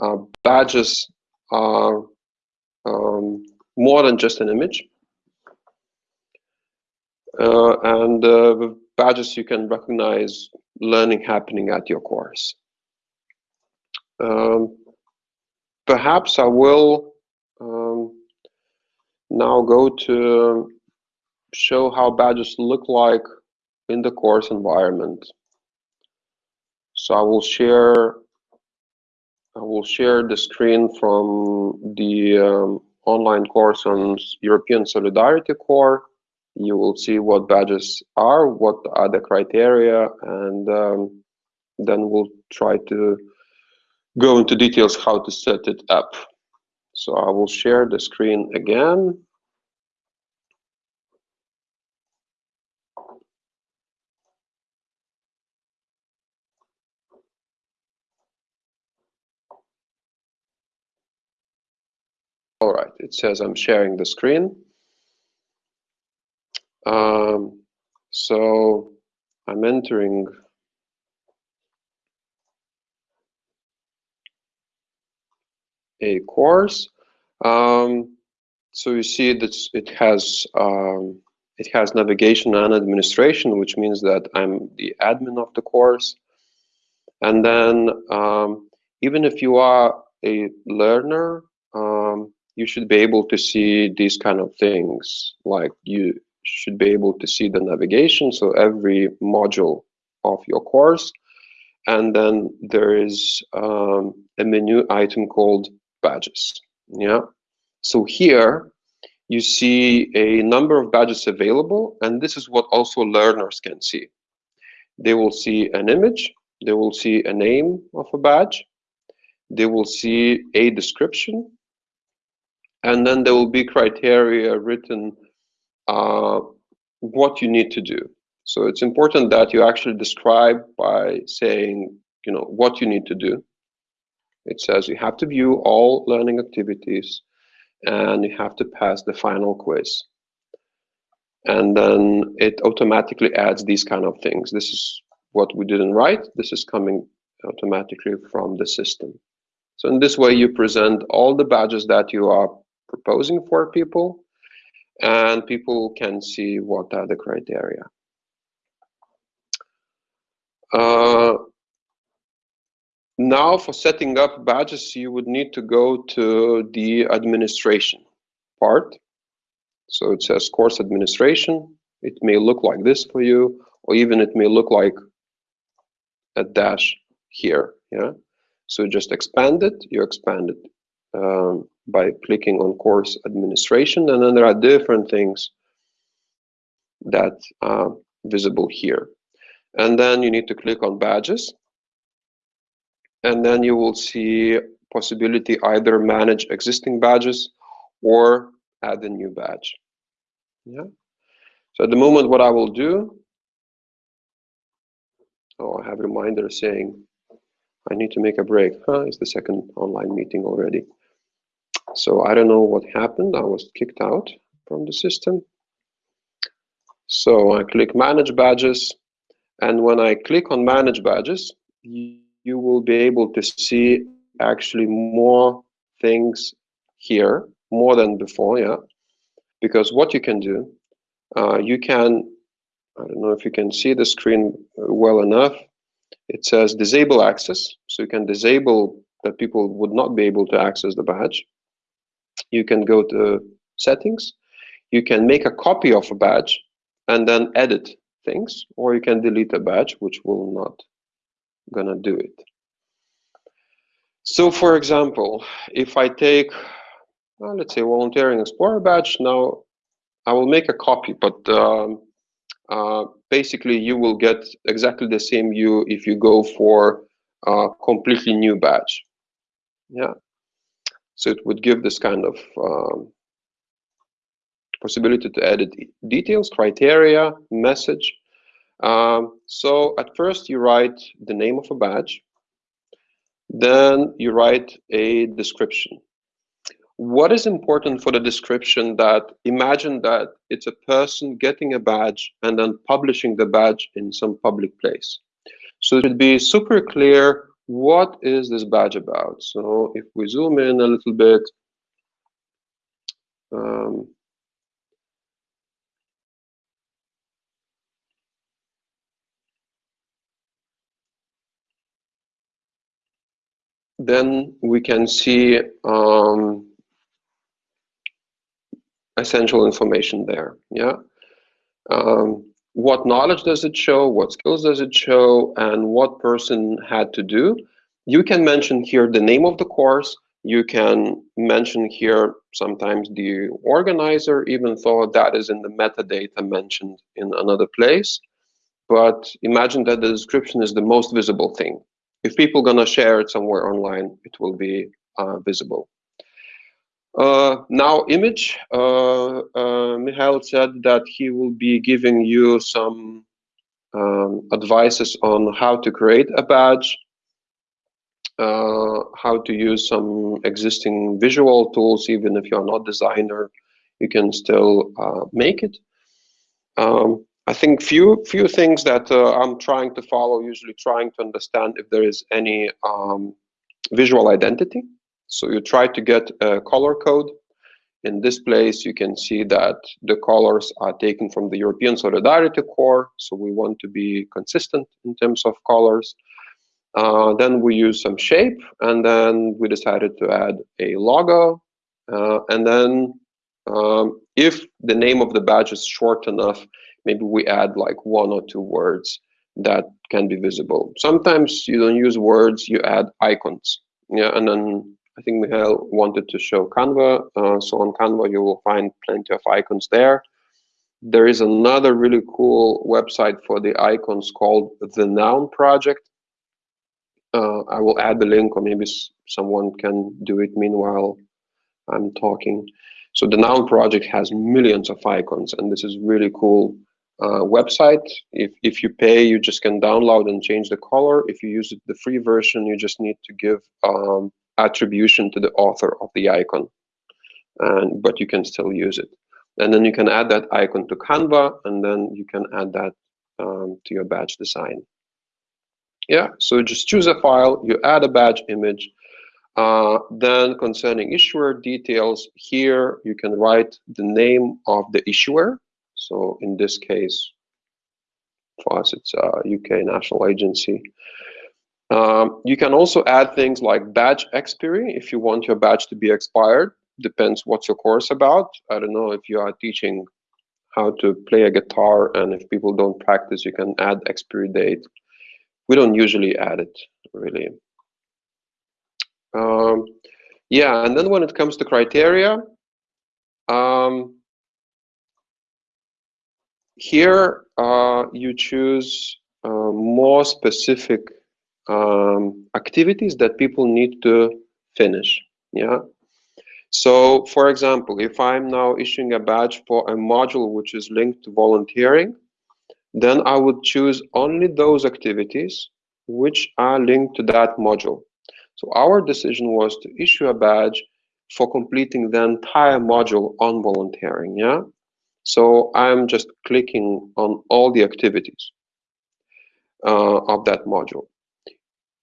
uh, badges are um, more than just an image. Uh, and uh, with badges, you can recognize learning happening at your course. Um, perhaps I will um, now go to show how badges look like in the course environment. So I will share I will share the screen from the um, online course on European Solidarity Corps. You will see what badges are, what are the criteria, and um, then we'll try to go into details how to set it up. So I will share the screen again. All right, it says I'm sharing the screen. Um, so I'm entering a course. Um, so you see that it has um, it has navigation and administration, which means that I'm the admin of the course. And then um, even if you are a learner, um, you should be able to see these kind of things. Like you should be able to see the navigation, so every module of your course. And then there is um, a menu item called badges. Yeah. So here you see a number of badges available, and this is what also learners can see. They will see an image, they will see a name of a badge, they will see a description, and then there will be criteria written uh, what you need to do. So it's important that you actually describe by saying, you know, what you need to do. It says you have to view all learning activities and you have to pass the final quiz. And then it automatically adds these kind of things. This is what we didn't write. This is coming automatically from the system. So in this way, you present all the badges that you are proposing for people, and people can see what are the criteria. Uh, now for setting up badges, you would need to go to the administration part. So it says course administration. It may look like this for you, or even it may look like a dash here. Yeah. So just expand it. You expand it um, by clicking on course administration, and then there are different things that are visible here. And then you need to click on badges and then you will see possibility either manage existing badges or add a new badge. Yeah. So at the moment, what I will do, oh, I have a reminder saying I need to make a break. Huh, it's the second online meeting already. So I don't know what happened. I was kicked out from the system. So I click manage badges. And when I click on manage badges, you will be able to see actually more things here, more than before, yeah. Because what you can do, uh, you can, I don't know if you can see the screen well enough, it says disable access. So you can disable that people would not be able to access the badge. You can go to settings. You can make a copy of a badge and then edit things, or you can delete a badge, which will not gonna do it. So for example, if I take, well, let's say volunteering explorer badge, now I will make a copy, but um, uh, basically you will get exactly the same view if you go for a completely new badge. Yeah. So it would give this kind of um, possibility to edit details, criteria, message, um, so at first you write the name of a badge, then you write a description. What is important for the description that imagine that it's a person getting a badge and then publishing the badge in some public place. So it should be super clear what is this badge about? So if we zoom in a little bit, um, then we can see um, essential information there. Yeah. Um, what knowledge does it show? What skills does it show? And what person had to do? You can mention here the name of the course. You can mention here sometimes the organizer, even though that is in the metadata mentioned in another place. But imagine that the description is the most visible thing. If people are gonna share it somewhere online, it will be uh, visible. Uh, now, image, uh, uh, Mikhail said that he will be giving you some um, advices on how to create a badge, uh, how to use some existing visual tools, even if you're not a designer, you can still uh, make it. Um, I think few few things that uh, I'm trying to follow, usually trying to understand if there is any um, visual identity so you try to get a color code. In this place, you can see that the colors are taken from the European Solidarity Corps. So we want to be consistent in terms of colors. Uh, then we use some shape, and then we decided to add a logo. Uh, and then um, if the name of the badge is short enough, maybe we add like one or two words that can be visible. Sometimes you don't use words, you add icons. Yeah, and then I think Michael wanted to show Canva. Uh, so on Canva, you will find plenty of icons there. There is another really cool website for the icons called the Noun Project. Uh, I will add the link, or maybe someone can do it meanwhile I'm talking. So the Noun Project has millions of icons, and this is really cool uh, website. If if you pay, you just can download and change the color. If you use the free version, you just need to give um, attribution to the author of the icon, and but you can still use it. And then you can add that icon to Canva, and then you can add that um, to your badge design. Yeah, so just choose a file, you add a badge image. Uh, then concerning issuer details, here you can write the name of the issuer. So in this case, for us, it's a UK national agency. Um, you can also add things like batch expiry if you want your batch to be expired. Depends what's your course about. I don't know if you are teaching how to play a guitar and if people don't practice, you can add expiry date. We don't usually add it really. Um, yeah, and then when it comes to criteria, um, here uh, you choose uh, more specific um, activities that people need to finish. Yeah. So, for example, if I'm now issuing a badge for a module which is linked to volunteering, then I would choose only those activities which are linked to that module. So our decision was to issue a badge for completing the entire module on volunteering. Yeah. So I'm just clicking on all the activities uh, of that module.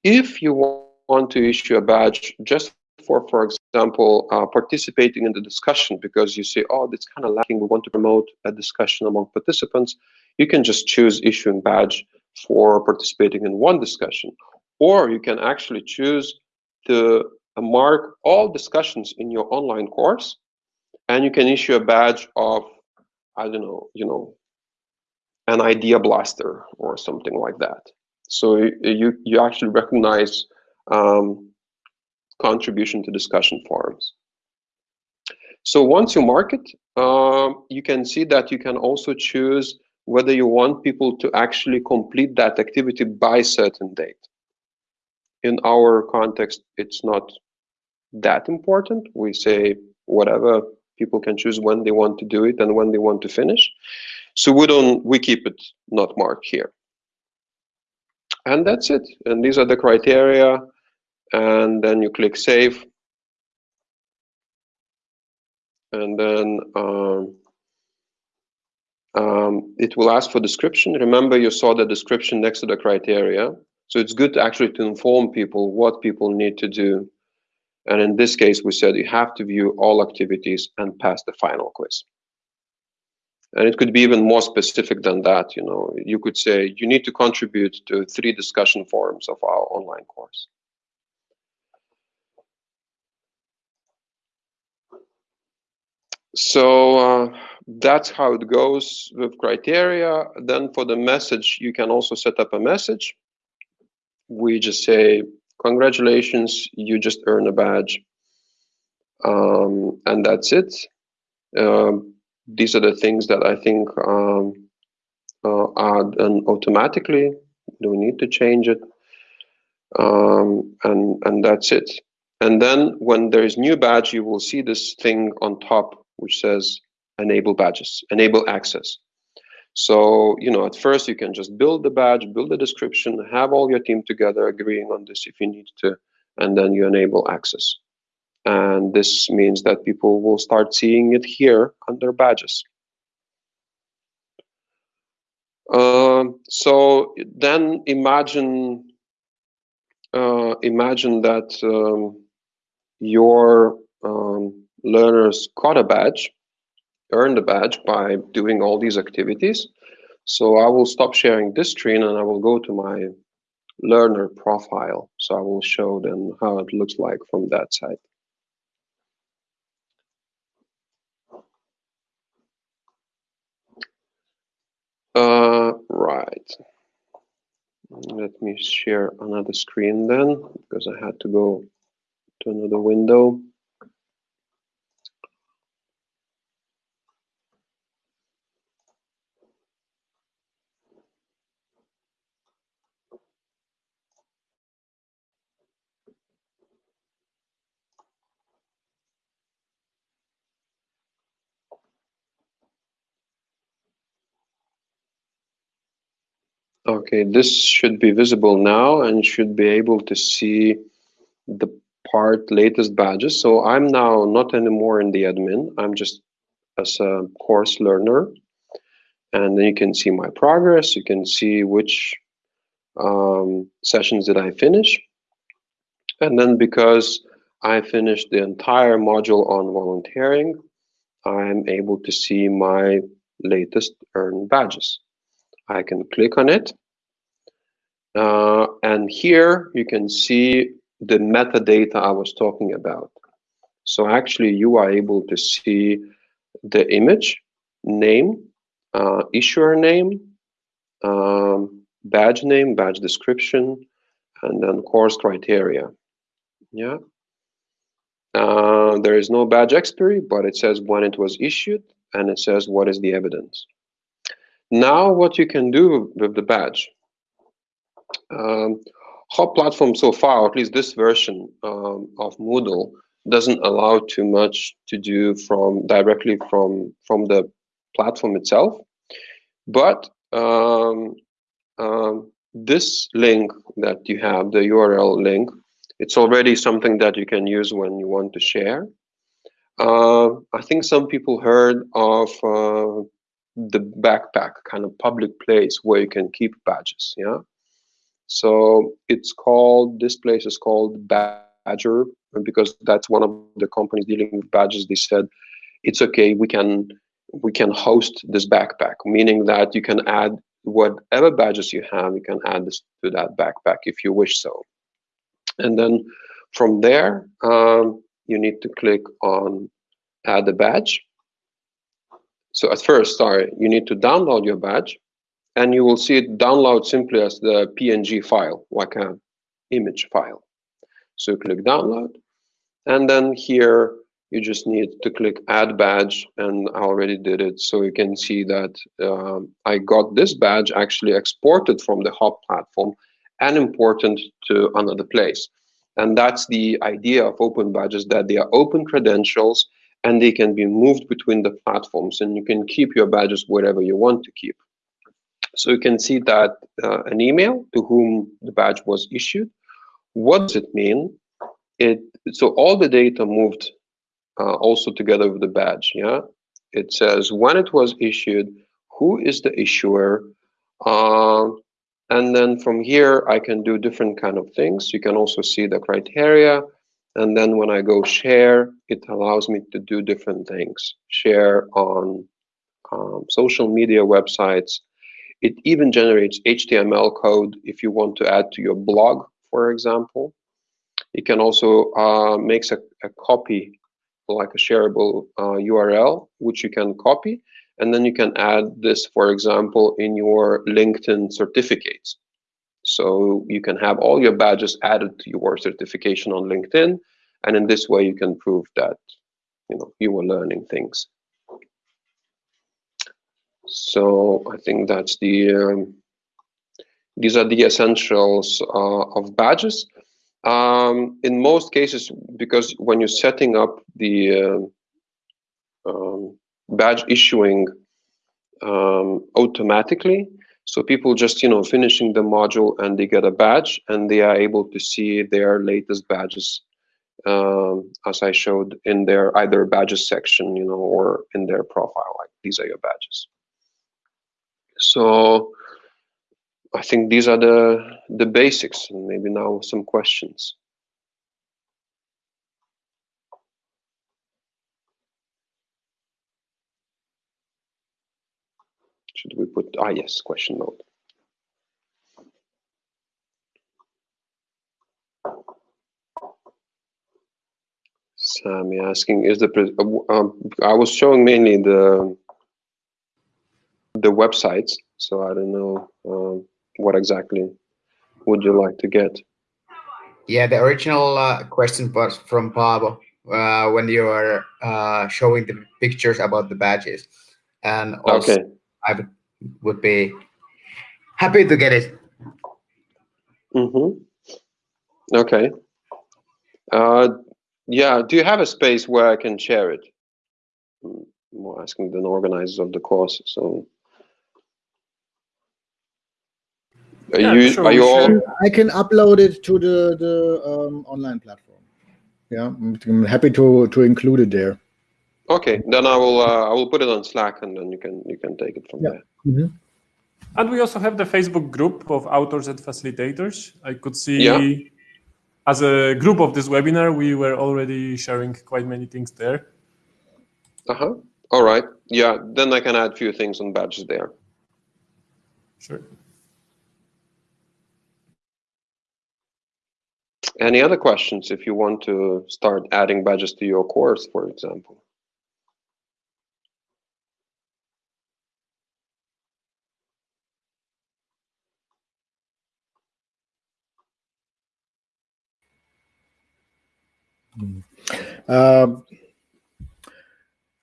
If you want to issue a badge just for, for example, uh, participating in the discussion because you say, oh, that's kind of lacking, we want to promote a discussion among participants, you can just choose issuing badge for participating in one discussion. Or you can actually choose to uh, mark all discussions in your online course and you can issue a badge of, I don't know, you know, an idea blaster or something like that. So you, you actually recognize um, contribution to discussion forums. So once you mark it, um, you can see that you can also choose whether you want people to actually complete that activity by certain date. In our context, it's not that important. We say whatever people can choose when they want to do it and when they want to finish. So we don't we keep it not marked here and that's it. And these are the criteria. And then you click save. And then um, um, it will ask for description. Remember you saw the description next to the criteria. So it's good to actually to inform people what people need to do. And in this case, we said you have to view all activities and pass the final quiz. And it could be even more specific than that. You know, you could say you need to contribute to three discussion forums of our online course. So uh, that's how it goes with criteria. Then for the message, you can also set up a message. We just say, congratulations, you just earned a badge. Um, and that's it. Um, these are the things that I think um, uh, are done automatically. Do we need to change it? Um, and, and that's it. And then when there is new badge, you will see this thing on top which says enable badges, enable access. So, you know, at first you can just build the badge, build the description, have all your team together agreeing on this if you need to, and then you enable access. And this means that people will start seeing it here under badges. Um, so then imagine uh, imagine that um, your um, learners got a badge, earned a badge by doing all these activities. So I will stop sharing this screen and I will go to my learner profile. So I will show them how it looks like from that side. Uh, right. Let me share another screen then, because I had to go to another window. Okay, this should be visible now and should be able to see the part latest badges. So I'm now not anymore in the admin. I'm just as a course learner. And then you can see my progress. You can see which um, sessions did I finish. And then because I finished the entire module on volunteering, I'm able to see my latest earned badges. I can click on it. Uh, and here you can see the metadata I was talking about. So actually you are able to see the image, name, uh, issuer name, um, badge name, badge description, and then course criteria. Yeah. Uh, there is no badge expiry, but it says when it was issued, and it says what is the evidence. Now, what you can do with the badge. Um, Hop platform so far, at least this version um, of Moodle, doesn't allow too much to do from directly from from the platform itself. But um, um, this link that you have, the URL link, it's already something that you can use when you want to share. Uh, I think some people heard of uh, the backpack kind of public place where you can keep badges yeah? So it's called this place is called Badgr because that's one of the companies dealing with badges they said it's okay we can we can host this backpack meaning that you can add whatever badges you have you can add this to that backpack if you wish so. And then from there um, you need to click on add a badge so at first, sorry, you need to download your badge and you will see it download simply as the PNG file, like an image file. So click download. And then here you just need to click add badge and I already did it. So you can see that um, I got this badge actually exported from the Hop platform and imported to another place. And that's the idea of open badges, that they are open credentials and they can be moved between the platforms and you can keep your badges wherever you want to keep. So you can see that uh, an email to whom the badge was issued. What does it mean? It so all the data moved uh, also together with the badge. Yeah, it says when it was issued, who is the issuer, uh, And then from here, I can do different kind of things. You can also see the criteria. And then when I go share, it allows me to do different things. Share on um, social media websites. It even generates HTML code if you want to add to your blog, for example. It can also uh, makes a, a copy, like a shareable uh, URL, which you can copy and then you can add this, for example, in your LinkedIn certificates. So you can have all your badges added to your certification on LinkedIn. And in this way, you can prove that you know you were learning things. So I think that's the um, these are the essentials uh, of badges. Um, in most cases, because when you're setting up the uh, um, badge issuing um, automatically. So people just, you know, finishing the module and they get a badge and they are able to see their latest badges um, as I showed in their either badges section, you know, or in their profile, like these are your badges. So I think these are the the basics and maybe now some questions. Should we put, ah, yes, question mode. Sammy asking, is the, uh, um, I was showing mainly the, the websites, so I don't know um, what exactly would you like to get? Yeah, the original uh, question was from Pablo uh, when you are uh, showing the pictures about the badges. And also, okay. I would, would be happy to get it. Mm-hmm. Okay. Uh, yeah. Do you have a space where I can share it? I'm more asking the organizers of the course. So. Are yeah, you sure, are you all? I can upload it to the the um, online platform. Yeah, I'm happy to to include it there. Okay, then I will uh, I will put it on Slack and then you can you can take it from yeah. there. Mm -hmm. And we also have the Facebook group of authors and facilitators. I could see yeah. as a group of this webinar, we were already sharing quite many things there. Uh-huh. All right. Yeah, then I can add a few things on badges there. Sure. Any other questions if you want to start adding badges to your course, for example? Uh,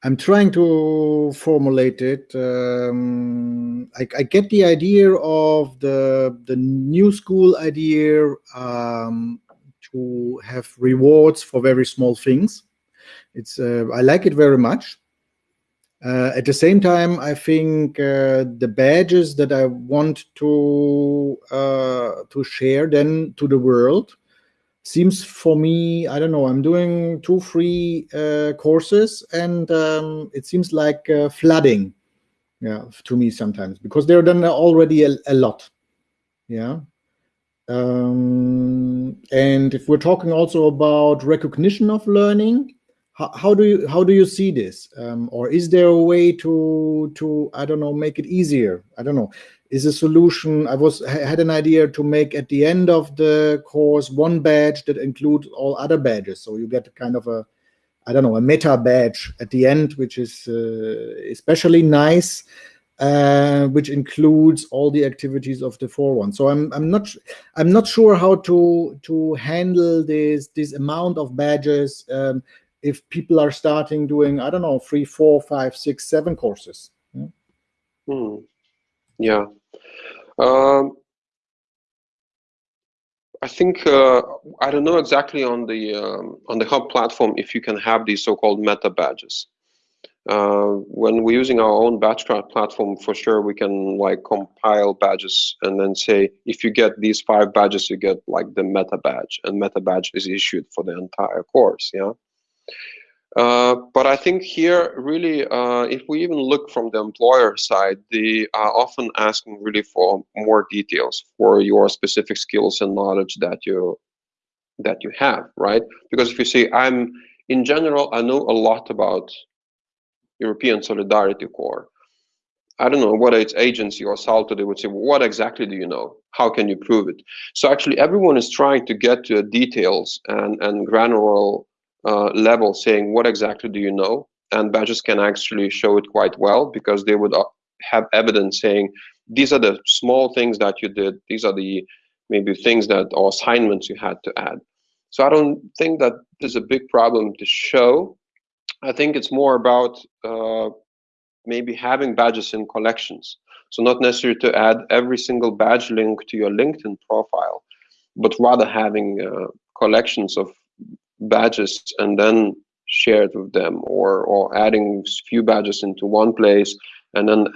I'm trying to formulate it. Um, I, I, get the idea of the the new school idea um, to have rewards for very small things. It's uh, I like it very much. Uh, at the same time, I think uh, the badges that I want to uh, to share then to the world seems for me i don't know i'm doing two free uh, courses and um, it seems like uh, flooding yeah to me sometimes because they're done already a, a lot yeah. Um, and if we're talking also about recognition of learning how, how do you how do you see this? Um, or is there a way to to i don't know make it easier? I don't know is a solution. I was had an idea to make at the end of the course one badge that includes all other badges. So you get kind of a, I don't know, a meta badge at the end, which is uh, especially nice, uh, which includes all the activities of the four one. So I'm I'm not I'm not sure how to to handle this this amount of badges um, if people are starting doing I don't know three, four, five, six, seven courses. Yeah. Hmm. Yeah, um, I think uh, I don't know exactly on the um, on the hub platform if you can have these so-called meta badges. Uh, when we're using our own Badgecraft platform, for sure we can like compile badges and then say if you get these five badges, you get like the meta badge, and meta badge is issued for the entire course. Yeah. Uh, but I think here, really, uh, if we even look from the employer side, they are often asking really for more details for your specific skills and knowledge that you that you have, right? Because if you say, I'm in general, I know a lot about European Solidarity Corps. I don't know whether it's agency or SALTO, they would say, well, what exactly do you know? How can you prove it? So actually everyone is trying to get to details and, and granular uh, level saying, what exactly do you know? And badges can actually show it quite well because they would uh, have evidence saying, these are the small things that you did. These are the maybe things that or assignments you had to add. So I don't think that there's a big problem to show. I think it's more about uh, maybe having badges in collections. So not necessary to add every single badge link to your LinkedIn profile, but rather having uh, collections of badges and then share it with them or, or adding few badges into one place and then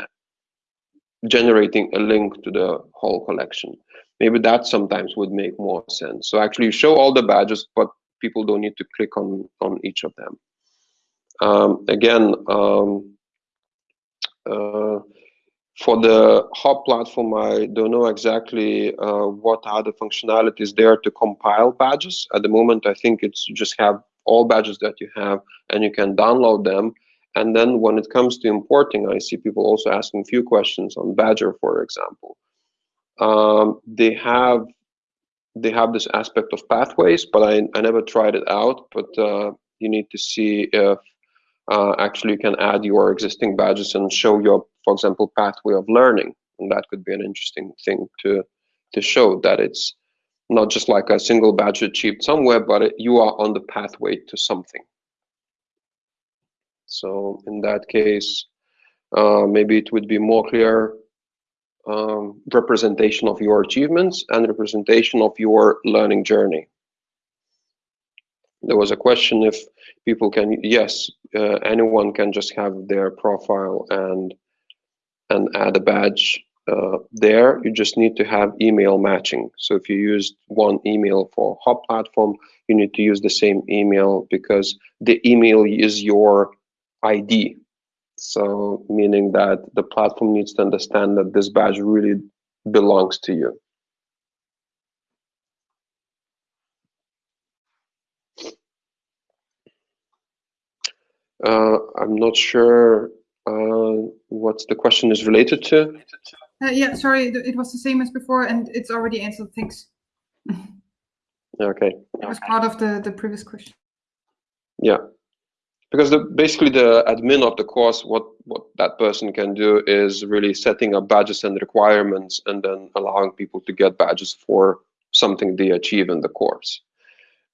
generating a link to the whole collection. Maybe that sometimes would make more sense. So actually show all the badges, but people don't need to click on, on each of them. Um, again, um, uh, for the hub platform, I don't know exactly uh, what the functionalities there to compile badges. At the moment, I think it's you just have all badges that you have and you can download them. And then when it comes to importing, I see people also asking a few questions on Badgr, for example. Um, they have they have this aspect of pathways, but I, I never tried it out. But uh, you need to see if uh, actually you can add your existing badges and show your, for example, pathway of learning. And that could be an interesting thing to, to show that it's not just like a single badge achieved somewhere, but it, you are on the pathway to something. So in that case, uh, maybe it would be more clear um, representation of your achievements and representation of your learning journey. There was a question if people can, yes, uh, anyone can just have their profile and and add a badge uh, there. You just need to have email matching. So if you use one email for Hub platform, you need to use the same email because the email is your ID. So meaning that the platform needs to understand that this badge really belongs to you. Uh, I'm not sure uh, what the question is related to. Uh, yeah, sorry, it was the same as before, and it's already answered. Thanks. okay. It was part of the the previous question. Yeah, because the, basically the admin of the course, what what that person can do is really setting up badges and requirements, and then allowing people to get badges for something they achieve in the course.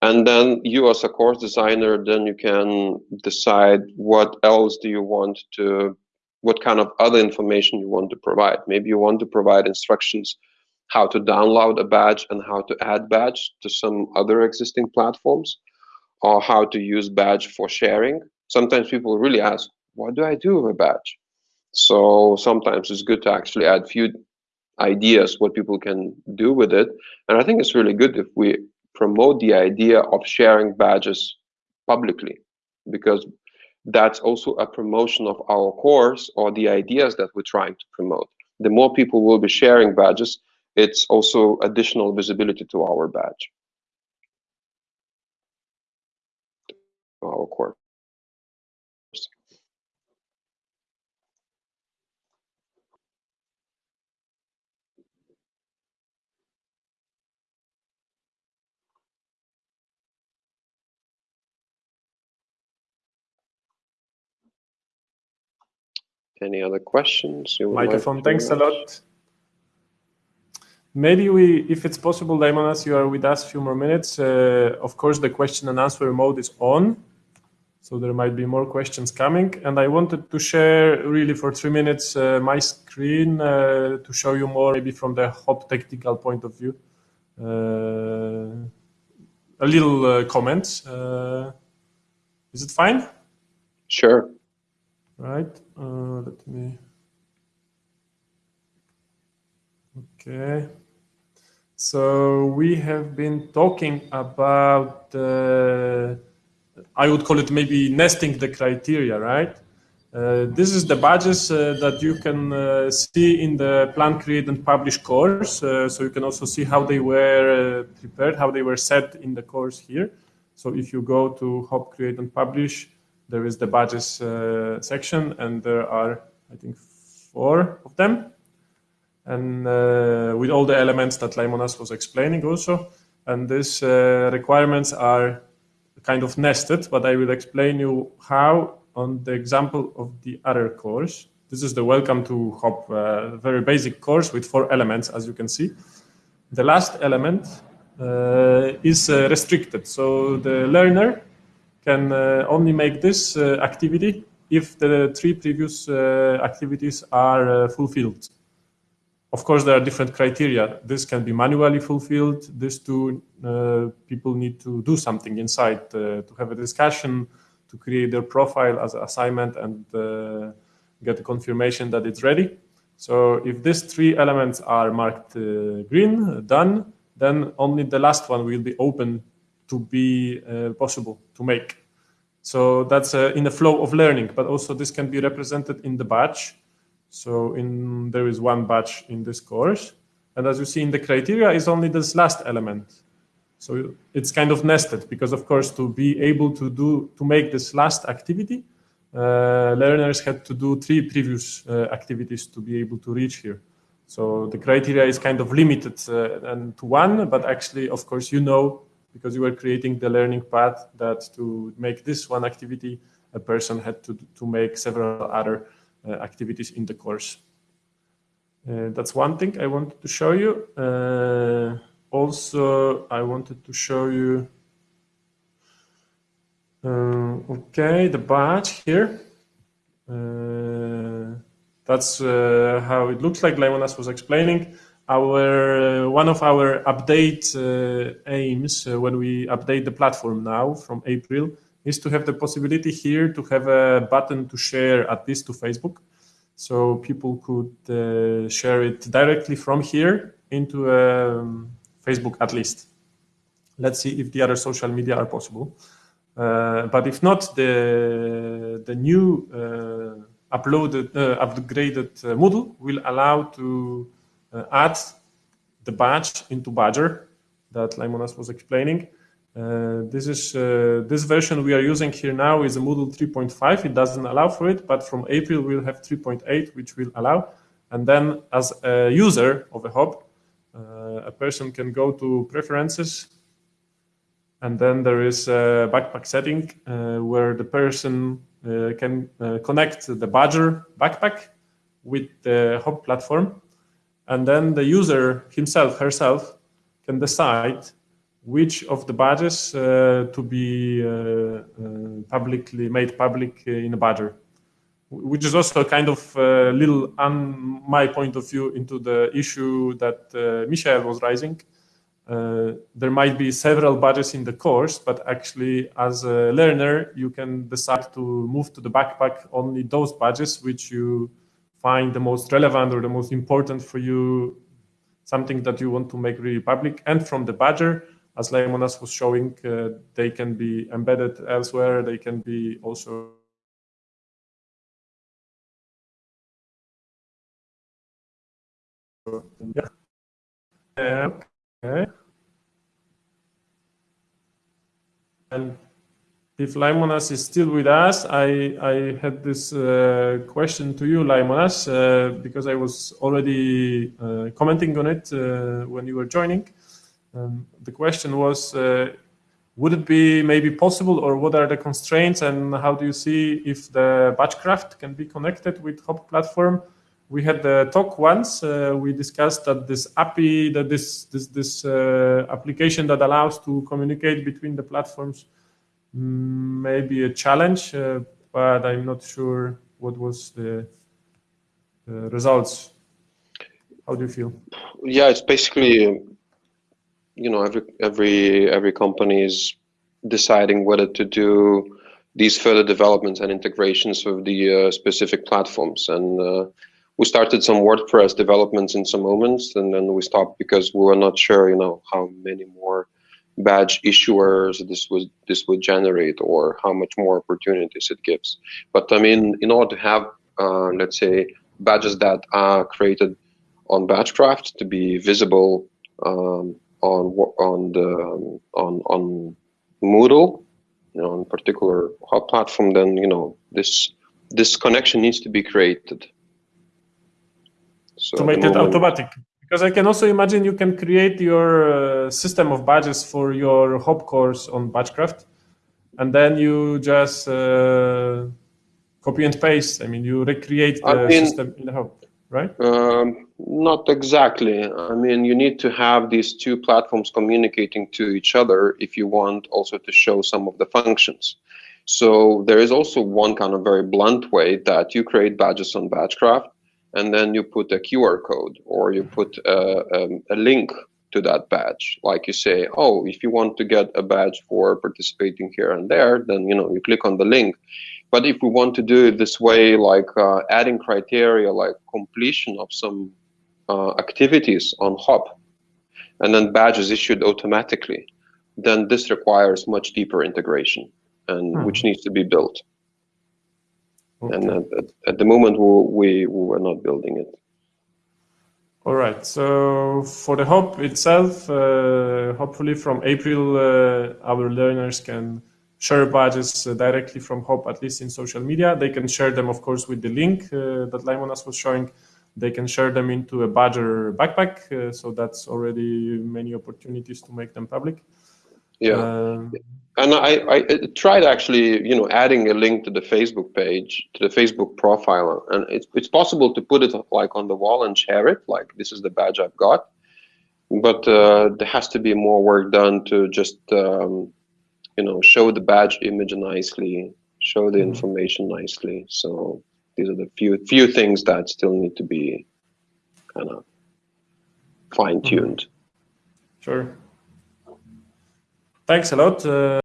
And then you as a course designer, then you can decide what else do you want to, what kind of other information you want to provide. Maybe you want to provide instructions how to download a badge and how to add badge to some other existing platforms or how to use badge for sharing. Sometimes people really ask, what do I do with a badge? So sometimes it's good to actually add few ideas what people can do with it. And I think it's really good if we promote the idea of sharing badges publicly because that's also a promotion of our course or the ideas that we're trying to promote. The more people will be sharing badges, it's also additional visibility to our badge, our course. Any other questions? Microphone, thanks a lot. Maybe we, if it's possible, Laimonas, you are with us a few more minutes. Uh, of course, the question and answer mode is on. So there might be more questions coming. And I wanted to share really for three minutes uh, my screen uh, to show you more maybe from the hop technical point of view. Uh, a little uh, comment. Uh, is it fine? Sure right? Uh, let me. Okay. So we have been talking about uh, I would call it maybe nesting the criteria, right? Uh, this is the badges uh, that you can uh, see in the plan, create, and publish course. Uh, so you can also see how they were uh, prepared, how they were set in the course here. So if you go to Hop, Create, and Publish, there is the badges uh, section, and there are, I think, four of them. And with all the elements that Laimonas was explaining also. And these requirements are kind of nested, but I will explain you how on the example of the other course. This is the Welcome to Hop, uh, very basic course with four elements, as you can see. The last element uh, is uh, restricted, so the learner can uh, only make this uh, activity if the three previous uh, activities are fulfilled. Of course, there are different criteria. This can be manually fulfilled. These two people need to do something inside to have a discussion, to create their profile as an assignment and get a confirmation that it's ready. So if these three elements are marked uh, green, done, then only the last one will be open to be uh, possible to make. So that's uh, in the flow of learning, but also this can be represented in the batch. So in there is one batch in this course. And as you see in the criteria is only this last element. So it's kind of nested because, of course, to be able to do to make this last activity, uh, learners had to do three previous uh, activities to be able to reach here. So the criteria is kind of limited uh, and to one, but actually, of course, you know because you were creating the learning path that to make this one activity, a person had to to make several other uh, activities in the course. Uh, that's one thing I wanted to show you. Uh, also I wanted to show you uh, okay the badge here uh, that's uh, how it looks like Laimonas was explaining our uh, one of our update uh, aims uh, when we update the platform now from April is to have the possibility here to have a button to share at least to Facebook so people could share it directly from here into um, Facebook at least. Let's see if the other social media are possible. Uh, but if not, the, the new uh, uploaded, uh, upgraded Moodle will allow to uh, add the badge into Badgr that Laimonas was explaining. Uh, this is this version we are using here now is a Moodle 3.5. It doesn't allow for it, but from April we'll have 3.8, which will allow. And then as a user of a hub, uh, a person can go to preferences and then there is a backpack setting uh, where the person uh, can connect the Badgr backpack with the hub platform. And then the user himself, herself, can decide which of the badges uh, to be uh, uh, publicly made public in a Badgr which is also kind of a little on my point of view into the issue that uh, Michael was raising. Uh, there might be several badges in the course, but actually as a learner, you can decide to move to the backpack only those badges which you find the most relevant or the most important for you, something that you want to make really public. And from the Badgr, as Laimonas was showing, uh, they can be embedded elsewhere. They can be also yeah. Okay. And if Laimonas is still with us, I, I had this uh, question to you, Laimonas, uh, because I was already uh, commenting on it uh, when you were joining. Um, the question was, uh, would it be maybe possible or what are the constraints and how do you see if the Badgecraft can be connected with Hop platform we had the talk once. Uh, we discussed that this API, that this this this application that allows to communicate between the platforms mm, may be a challenge, uh, but I'm not sure what was the, the, results. How do you feel? Yeah, it's basically, you know, every every every company is deciding whether to do these further developments and integrations of the uh, specific platforms and uh, we started some WordPress developments in some moments, and then we stopped because we were not sure, you know, how many more badge issuers this would this would generate or how much more opportunities it gives. But I mean, in order to have uh, let's say badges that are created on Badgecraft to be visible um, on on the on on Moodle, you know, on particular hub platform, then you know this this connection needs to be created. So to make it automatic, because I can also imagine you can create your uh, system of badges for your hop course on Badgecraft, and then you just uh, copy and paste. I mean, you recreate the I mean, system in the hub, right? Um, not exactly. I mean, you need to have these two platforms communicating to each other if you want also to show some of the functions. So there is also one kind of very blunt way that you create badges on Badgecraft and then you put a QR code or you put a, um, a link to that badge. Like you say, oh, if you want to get a badge for participating here and there, then you know you click on the link. But if we want to do it this way, like uh, adding criteria like completion of some uh, activities on Hop, and then badges issued automatically, then this requires much deeper integration, and hmm. which needs to be built. Okay. And at, at, the moment, we, we are not building it. All right. So for the Hop itself, uh, hopefully from April, uh, our learners can share badges uh, directly from Hop, at least in social media. They can share them, of course, with the link uh, that Laimonas was showing. They can share them into a Badgr backpack. Uh, so that's already many opportunities to make them public. Yeah. And I, I tried actually, you know, adding a link to the Facebook page, to the Facebook profile, and it's it's possible to put it like on the wall and share it, like this is the badge I've got. But uh, there has to be more work done to just, um, you know, show the badge image nicely, show the mm-hmm. information nicely. So these are the few few things that still need to be kind of fine tuned. Sure. Thanks a lot. Uh